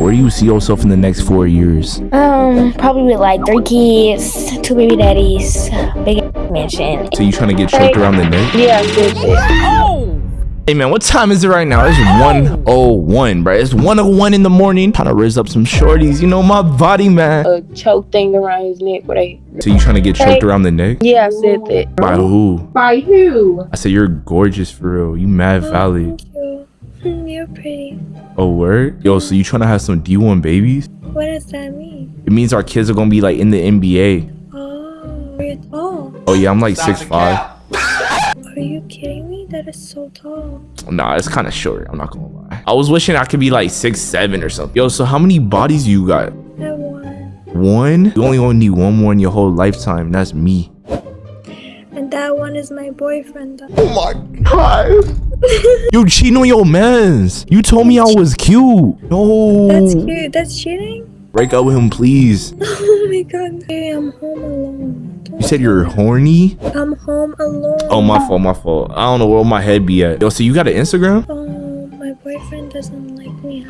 where do you see yourself in the next four years? Um, probably with like three kids, two baby daddies, big mansion. So you trying to get choked around the neck? Yeah, good shit. Hey man, what time is it right now? It's 101, bro. It's 101 in the morning. Trying to raise up some shorties. You know my body, man. a choke thing around his neck where they So you trying to get choked around the neck? yeah I said that By who? by who I said you're gorgeous for real. You mad valid. You. You're pretty. Oh word? Yo, so you trying to have some D1 babies? What does that mean? It means our kids are gonna be like in the NBA. Oh, you're tall. Oh yeah, I'm like 6'5". Are you kidding me? That is so tall. Nah, it's kind of short. I'm not gonna lie. I was wishing I could be like six seven or something. Yo, so how many bodies you got? I have one. One? You only gonna need one more in your whole lifetime. That's me. And that one is my boyfriend. Oh my god. you cheating on your mans. You told me I was cute. No. That's cute. That's cheating? Break up with him, please. Oh my god. Hey, I'm home alone. You said you're horny? I'm home alone. Oh, my fault, my fault. I don't know where my head be at. Yo, so you got an Instagram? Oh, my boyfriend doesn't like me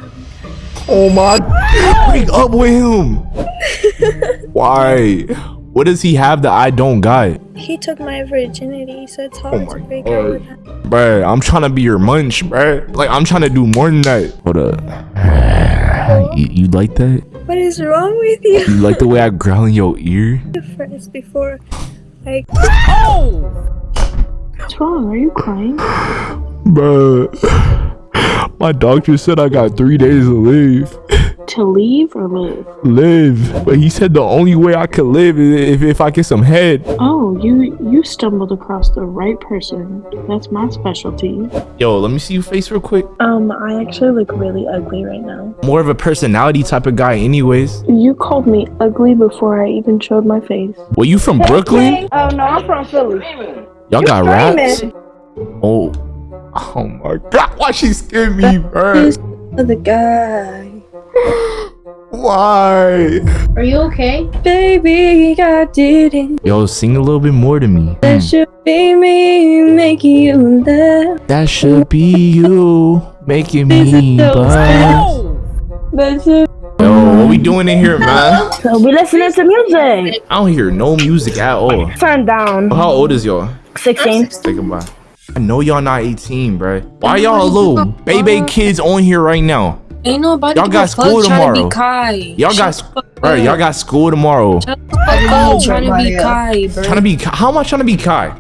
Oh my. God. Break up with him. Why? What does he have that I don't got? He took my virginity, so it's oh hard Oh my to break God. up with him. Bruh, I'm trying to be your munch, bruh. Like, I'm trying to do more than that. Hold up. You, you like that? What is wrong with you? You like the way I growl in your ear? First, before I oh! what's wrong are you crying Bruh. My doctor said I got three days to live. to leave or live Live. But he said the only way I could live is if, if I get some head. oh you you stumbled across the right person that's my specialty Yo, let me see your face real quick. um I actually look really ugly right now More of a personality type of guy anyways. you called me ugly before I even showed my face Well, you from Brooklyn? Oh no, I'm from Philly. Y'all got raps? famous. Oh. Oh my god. Why she scared me, bruh? the guy. Why? Are you okay? Baby, I didn't. Yo, sing a little bit more to me. That Hmm. should be me making you laugh. That should be you making me blush. That should. Yo, what we doing in here, man? So we listening to music. I don't hear no music at all. Turn down. How old is y'all? 16. Say goodbye. I know y'all not 18, bruh. Why y'all little baby kids on here right now? Ain't nobody Y'all got a fuck school trying to tomorrow. Y'all got, Shut the fuck bruh, up. y'all got school tomorrow. Shut the fuck up trying to be Kai, bro. Trying to be, how am I trying to be Kai?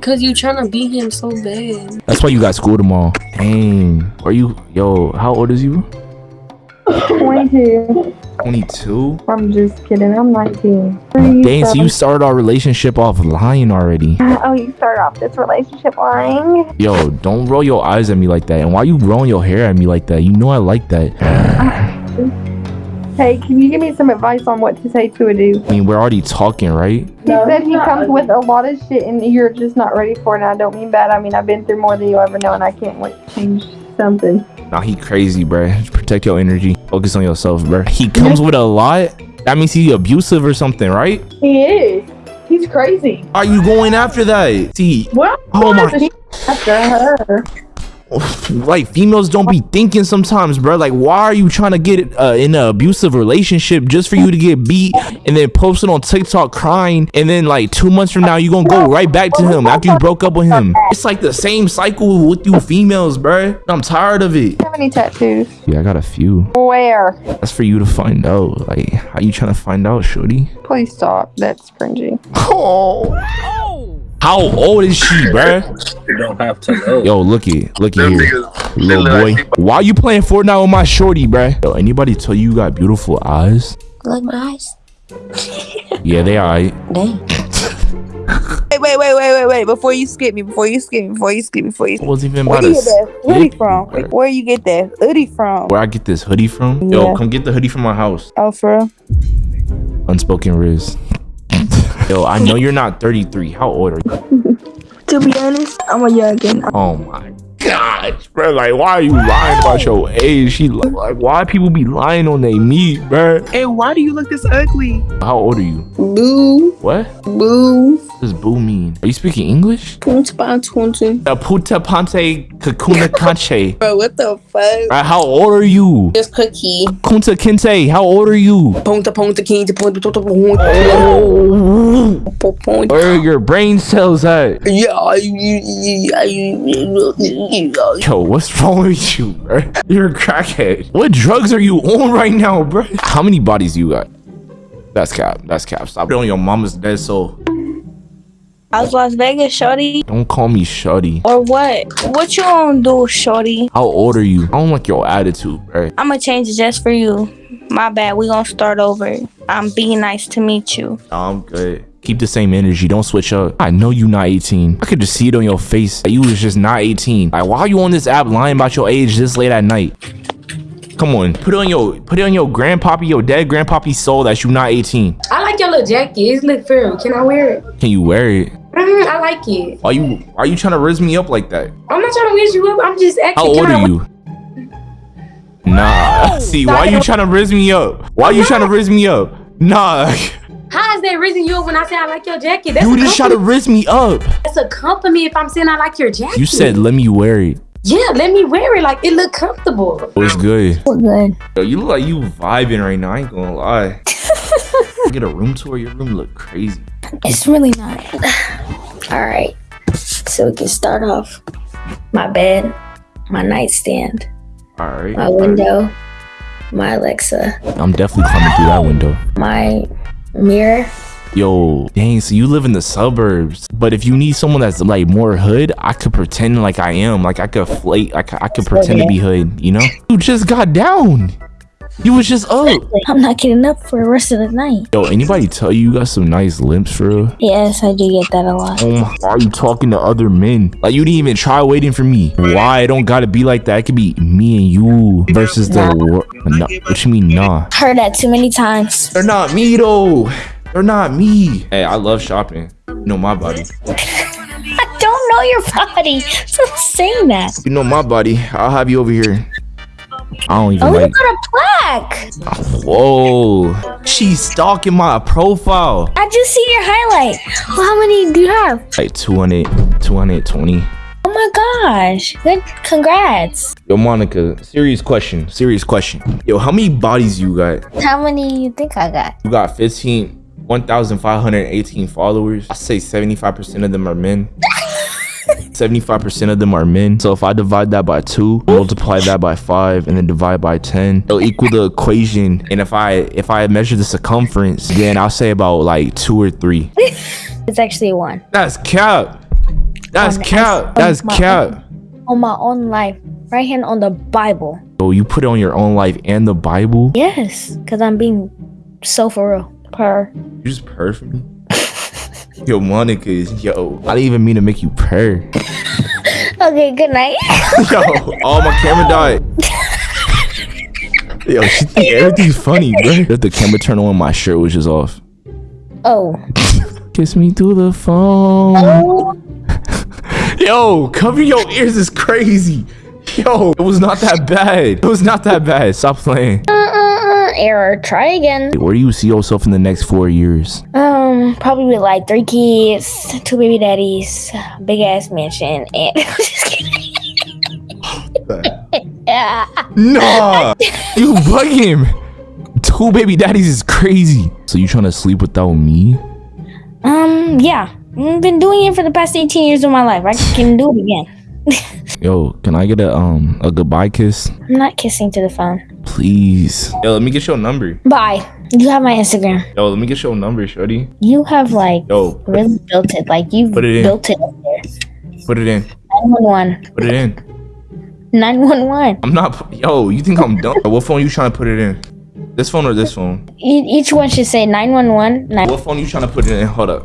Cause you trying to beat him so bad. That's why you got school tomorrow. Dang. Are you, yo, how old is you? 22. 22? I'm just kidding. I'm 19. Dang, so you started our relationship off lying already. Oh, you start off this relationship lying? Yo, don't roll your eyes at me like that. And why you rolling your hair at me like that? You know I like that. Hey, can you give me some advice on what to say to a dude? I mean, we're already talking, right? He said he comes with a lot of shit and you're just not ready for it. And I don't mean bad. I mean, I've been through more than you'll ever know and I can't wait to change something. Nah, he crazy, bruh. Protect your energy. Focus on yourself, bro. He comes with a lot. That means he's abusive or something, right? He is. He's crazy. Are you going after that? See, What? oh my, After her. like females don't be thinking sometimes, bruh. Like, why are you trying to get uh, in an abusive relationship just for you to get beat and then post it on TikTok crying, and then like two months from now you're gonna go right back to him after you broke up with him? It's like the same cycle with you females, bruh. I'm tired of it. How many tattoos? Yeah, I got a few. Where? That's for you to find out. Like, how you trying to find out, shorty? Please stop. That's cringy. Oh. How old is she, bruh? You don't have to know. Yo, looky, looky here, little boy. Why you playing Fortnite with my shorty, bruh? Yo, anybody tell you you got beautiful eyes? Like my eyes. Yeah, they alright. Dang. Wait, wait, wait, wait, wait, wait. Before you skip me, before you skip me, before you skip me, before you I wasn't even Where about do you get that hoodie from? you. Where you get that hoodie from? Where I get this hoodie from? Yo, come get the hoodie from my house. Oh, for real? Unspoken Rizz. Yo, I know you're not 33. How old are you? To be honest, I'm a youngin. Oh my gosh, bro. Like, why are you lying about your age? She li- like, why people be lying on their meat, bro? Hey, why do you look this ugly? How old are you? Boo, What? boo. Does boo mean? Are you speaking English? Punta Punta. Uh, puta pante kakuna kanche. Bro, what the fuck? Alright, how old are you? Just cookie. Kunta kinte, how old are you? Punta Punta Punta Punta Punta Punta. Where are your brain cells at? Yeah, yeah, yeah. Yo, what's wrong with you, bro? You're a crackhead. What drugs are you on right now, bro? How many bodies you got? That's cap. That's cap. Stop it on your mama's dead soul. How's Las Vegas, shorty? Don't call me shuddy. Or what? What you gonna do, shorty? How old are you? I don't like your attitude, bro. I'ma change it just for you. My bad. We gonna start over. I'm being nice to meet you. I'm good. Keep the same energy. Don't switch up. I know you not 18. I could just see it on your face that you was just not 18. Like, why are you on this app lying about your age this late at night? Come on, put it on your put it on your grandpappy, your dead grandpappy's soul that you not 18. I like your little jacket. It's look firm. Can I wear it? Can you wear it? Mm, I like it. Why you are you trying to rizz me up like that? I'm not trying to wish you up. I'm just asking. How old are you? Nah. See, why are you trying to rizz me up? Why are you trying to rizz me up? Nah. How is that raising you up when I say I like your jacket? That's, You just try to rizz me up. that's a compliment if I'm saying I like your jacket. You said let me wear it. yeah, let me wear it. Like it look comfortable. It was good. We're good. Yo, you look like you vibing right now. I ain't gonna lie. Get a room tour. Your room look crazy. It's really not. All right. So we can start off. My bed, my nightstand, All right. my window, my Alexa, I'm definitely climbing through that window. my mirror. Yo, dang. So you live in the suburbs, but if you need someone that's like more hood, I could pretend like I am. Like I could flate. I could, I could pretend to be hood. You know? You just got down. You was just up. I'm not getting up for the rest of the night. Yo, anybody tell you you got some nice limbs for real? Yes, I do get that a lot. Oh my, why are you talking to other men? Like you didn't even try waiting for me. Why? It don't gotta be like that. It could be me and you versus the world. Nah, what you mean, nah? Heard that too many times. They're not me though. They're not me. Hey, I love shopping. You know my body. I don't know your body. Stop saying that. You know my body. I'll have you over here. I don't even Oh, you like. got a plaque. Whoa, she's stalking my profile. I just see your highlight. Well, how many do you have? Like 200, 220. Oh my gosh. Good. Congrats. Yo, Monica, serious question. Serious question. Yo, how many bodies you got? How many you think I got? You got 15, 1,518 followers. I say 75% of them are men. 75% of them are men. So if I divide that by two, multiply that by five, and then divide by 10, it'll equal the equation. And if I if I measure the circumference, then I'll say about like two or three. It's actually one. That's cap. That's On- cap. That's cap. On my own life. Right hand on the Bible. Oh, you put it on your own life and the Bible? Yes. Because I'm being so for real. Per. You just purr for? Yo, Monica is yo. I didn't even mean to make you purr. Okay, good night. Yo, oh my camera died. Yo, she think everything's funny, bro. If the camera turned on, my shirt was just off. Oh. Kiss me through the phone. Oh. Yo, cover your ears is crazy. Yo, it was not that bad. It was not that bad. Stop playing. Uh, uh, uh, error. Try again. Where do you see yourself in the next four years? Um, probably with like three kids, two baby daddies, big ass mansion, and just kidding. yeah. Nah, you bugging him. Two baby daddies is crazy. So you trying to sleep without me? Um, yeah. I've been doing it for the past 18 years of my life. I can do it again. Yo, can I get a um a goodbye kiss, I'm not kissing to the phone. please? Yo, let me get your number. Bye. You have my Instagram. Yo, let me get your number, shorty. You have like Yo, put, really built it. Like you've Put it in. built it up there. put it in. 911. Put it in. 911. I'm not. Yo, you think I'm dumb? What phone you trying to put it in? This phone or this phone? Each one should say 911. Nine- What phone you trying to put it in? Hold up.